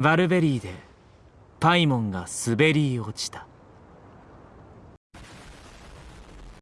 バルベリーでパイモンが滑り落ちた。